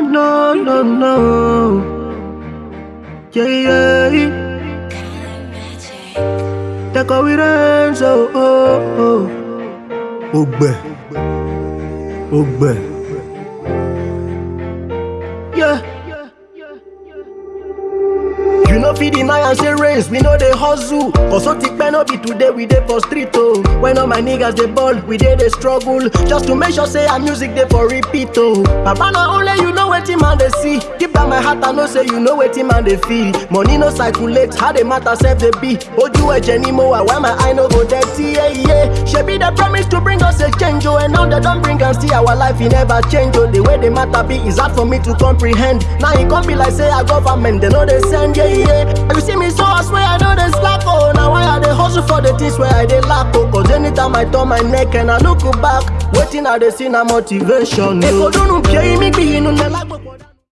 no, no, no. Yeah, yeah. Take away hands, oh, oh, oh. Ogbe. Ogbe. Yeah. You know fit deny and say race, we know they hustle. Cause so thick no be today, we dey for street oh. When all my niggas they ball, we dey they struggle. Just to make sure say our music dey for repeat oh. Papa na only you wetin man dey see. Deep down my heart I know say you know wetin man dey feel. Money no circulate, how the matter sef dey be. Oju eje ni mo wa, why my eye no go dirty yeah. Shebi they promise to bring us a change oh, and now they don't bring and see our life e never change oh. The way the matter be is hard for me to comprehend. Now e come be like say our government they know they send yeah yeah. You see me so I swear I know they slack oh. Now why I dey hustle for the things where I dey lack oh. Cause anytime I turn my neck and I look back, waiting I dey see na motivation. Eko dunu pie imi gbi